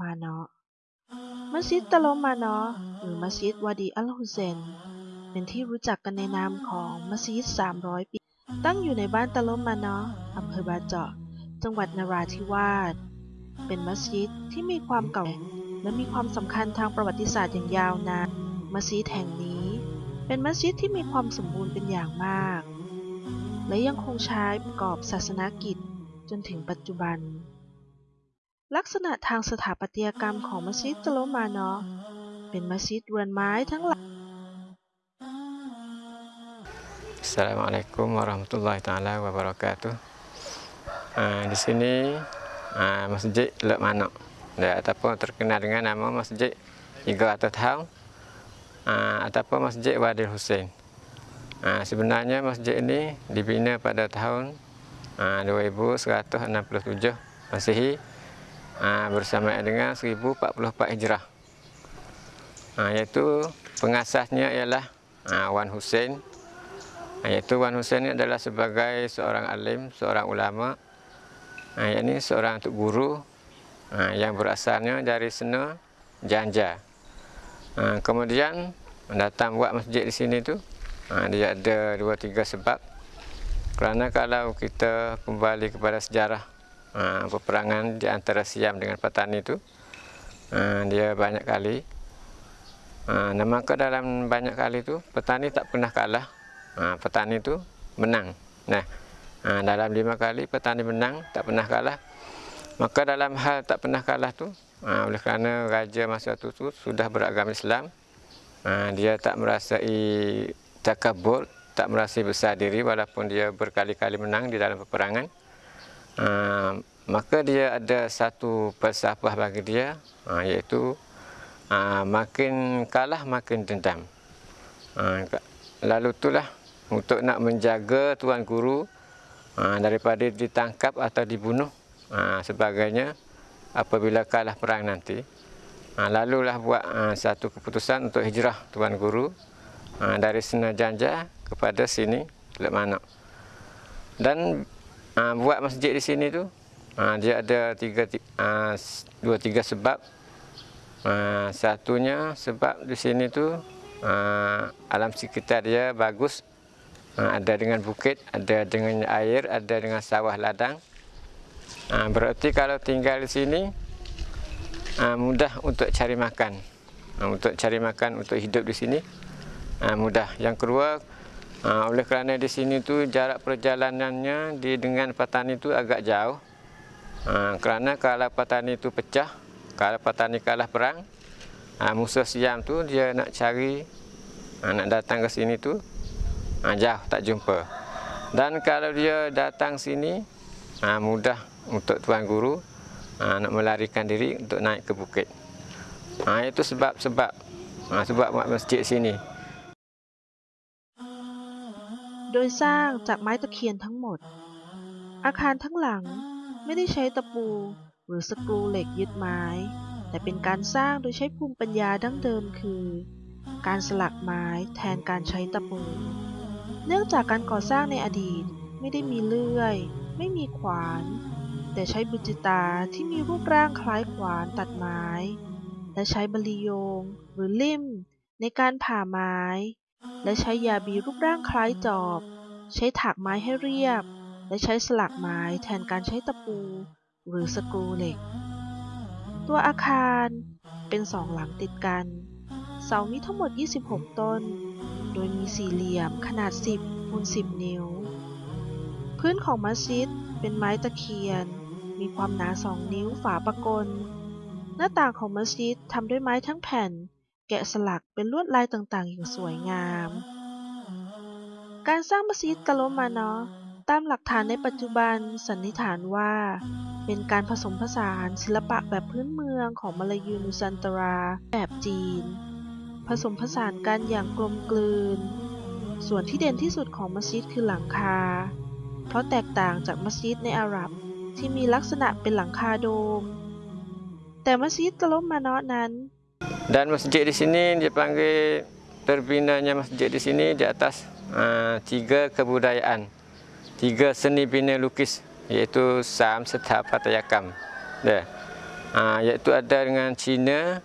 มาเนาะมัสยิดตะโลมาเนาะหรือมัสยิดวาดีอัลฮุเซน เป็นที่รู้จักกันในนามของมัสยิด 300 ปี ตั้งอยู่ในบ้านตะโลมาเนาะอำเภอบาเจาะ จังหวัดนราธิวาส เป็นมัสยิดที่มีความเก่าแก่และมีความสำคัญทางประวัติศาสตร์อย่างยาวนาน มัสยิดแห่งนี้ เป็นมัสยิดที่มีความสมบูรณ์เป็นอย่างมาก และยังคงใช้ประกอบศาสนกิจจนถึงปัจจุบัน ลักษณะทางสถาปัตยกรรมของมัสยิดตะโลมาเนาะเป็นมัสยิดเรือนไม้ทั้งหลัง Assalamualaikum warahmatullahi taala wabarakatuh. Uh, di sini uh, Masjid Lek Manok ya, ataupun terkenal dengan nama Masjid Iga Atau Tahun uh, ataupun Masjid Wadil Hussein. Uh, sebenarnya masjid ini dibina pada tahun uh, 2167 Masihi uh, bersama dengan 1044 Hijrah. Uh, iaitu pengasasnya ialah uh, Wan Hussein. Iaitu Wan Hussein ini adalah sebagai seorang alim, seorang ulama. Yang ini seorang tuk guru yang berasalnya dari Sena Janja. Kemudian datang buat masjid di sini tu dia ada dua tiga sebab. Kerana kalau kita kembali kepada sejarah peperangan di antara Siam dengan Patani itu dia banyak kali Nah, maka dalam banyak kali itu petani tak pernah kalah ha, petani itu menang. Nah, dalam lima kali petani menang, tak pernah kalah. Maka dalam hal tak pernah kalah tu, oleh kerana raja masa itu tu sudah beragama Islam, dia tak merasai takabur, tak merasa besar diri walaupun dia berkali-kali menang di dalam peperangan. Ha, maka dia ada satu falsafah bagi dia, ha, iaitu ha, makin kalah makin dendam. Ha, lalu itulah untuk nak menjaga tuan guru ha, daripada ditangkap atau dibunuh ha, sebagainya apabila kalah perang nanti. Ha, lalulah buat ha, satu keputusan untuk hijrah tuan guru ha, dari Senajanja kepada sini Manak. Dan ha, buat masjid di sini tu ha, dia ada tiga, ha, dua tiga sebab. Ha, satunya sebab di sini tu ha, alam sekitar dia bagus Ha, ada dengan bukit, ada dengan air, ada dengan sawah ladang. Ha, berarti kalau tinggal di sini ha, mudah untuk cari makan. Untuk cari makan, untuk hidup di sini mudah. Yang kedua, oleh kerana di sini tu jarak perjalanannya di dengan petani itu agak jauh. Kerana kalau petani itu pecah, kalau petani kalah perang, musuh siam tu dia nak cari, nak datang ke sini tu ha, jauh tak jumpa. Dan kalau dia datang sini ha, mudah untuk tuan guru ha, nak melarikan diri untuk naik ke bukit. Ha, itu sebab-sebab ha, sebab buat masjid sini โดยสร้างจากไม้ตะเคียนทั้งหมด อาคารทั้งหลังไม่ได้ใช้ตะปู หรือสกรูเหล็กยึดไม้ แต่เป็นการสร้างโดยใช้ภูมิปัญญาดั้งเดิมคือ การสลักไม้แทนการใช้ตะปู เนื่องจากการก่อสร้างในอดีตไม่ได้มีเลื่อย ไม่มีขวาน แต่ใช้บุจิตาที่มีรูปร่างคล้ายขวานตัดไม้ และใช้บลีโยงหรือลิ่มในการผ่าไม้ และใช้ยาบีรูปร่างคล้ายจอบ ใช้ถักไม้ให้เรียบ และใช้สลักไม้แทนการใช้ตะปู หรือสกรูเหล็ก ตัวอาคารเป็นสองหลังติดกัน เสามีทั้งหมด 26 ต้น โดยมีสี่เหลี่ยมขนาด 10คูณ10 นิ้ว พื้นของมัสยิดเป็นไม้ตะเคียน มีความหนา 2 นิ้วฝาปะกลหน้าต่างของมัสยิดทำด้วยไม้ทั้งแผ่น แกะสลักเป็นลวดลายต่างๆ อย่างสวยงาม การสร้างมัสยิดกะโลมาเนาะตามหลักฐานในปัจจุบันสันนิษฐานว่า เป็นการผสมผสานศิลปะแบบพื้นเมืองของมาลายูนุซันตราแบบจีน ผสมผสานกันอย่างกลมกลืน ส่วนที่เด่นที่สุดของมัสยิดคือหลังคา เพราะแตกต่างจากมัสยิดในอาหรับที่มีลักษณะเป็นหลังคาโดม แต่มัสยิดกะลมมานะนั้น dan masjid di sini dipanggil terbinanya masjid di sini di atas uh, tiga kebudayaan tiga seni bina lukis iaitu Sam Setapatayakam. Ya. Ah, iaitu ada dengan Cina,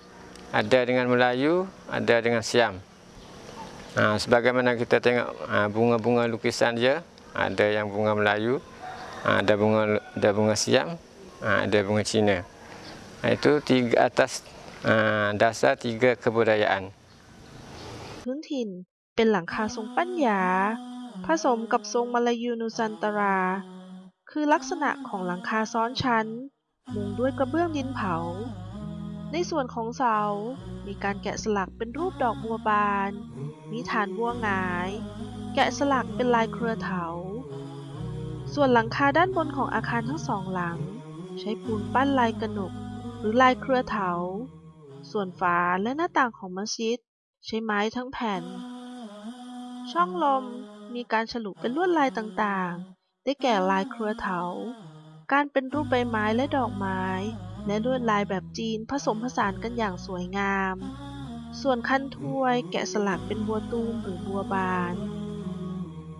ada dengan Melayu, ada dengan Siam. Ah, sebagaimana kita tengok bunga-bunga lukisan dia, ada yang bunga Melayu, ah, ada bunga ada bunga Siam, ah, ada bunga Cina. Itu tiga atas dasar tiga kebudayaan. พื้นถิ่นเป็นหลังคาทรงปัญญา ผสมกับทรงมาลายูนุสันตรา คือลักษณะของหลังคาซ้อนชั้น มุงด้วยกระเบื้องดินเผา ในส่วนของเสา มีการแกะสลักเป็นรูปดอกบัวบาน มีฐานบัวหงาย แกะสลักเป็นลายเครือเถา ส่วนหลังคาด้านบนของอาคารทั้งสองหลัง ใช้ปูนปั้นลายกระหนกหรือลายเครือเถา ส่วนฝาและหน้าต่างของมัสยิด ใช้ไม้ทั้งแผ่น ช่องลมมีการฉลุเป็นลวดลายต่างๆ ได้แก่ลายเครือเถา การเป็นรูปใบไม้และดอกไม้ และลวดลายแบบจีนผสมผสานกันอย่างสวยงาม ส่วนคันถ้วยแกะสลักเป็นบัวตูมหรือบัวบาน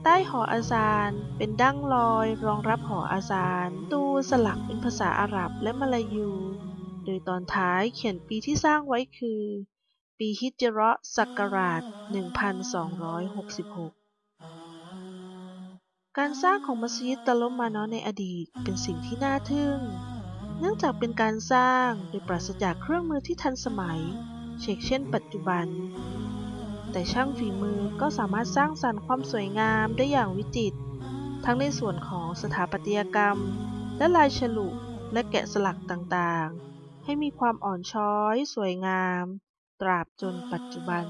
ใต้หออาซานเป็นดั้งลอยรองรับหออาซาน ตูสลักเป็นภาษาอาหรับและมลายู โดยตอนท้ายเขียนปีที่สร้างไว้คือ ปีฮิจเราะห์ศักราช 1266การสร้างของมัสยิดตะลมมานาะในอดีตเป็นสิ่งที่น่าทึ่ง เนื่องจากเป็นการสร้างโดยปราศจากเครื่องมือที่ทันสมัย เช่นเช่นปัจจุบัน แต่ช่างฝีมือก็สามารถสร้างสรรค์ความสวยงามได้อย่างวิจิตร ทั้งในส่วนของสถาปัตยกรรม และลายฉลุและแกะสลักต่าง ให้มีความอ่อนช้อยสวยงาม ตราบจนปัจจุบัน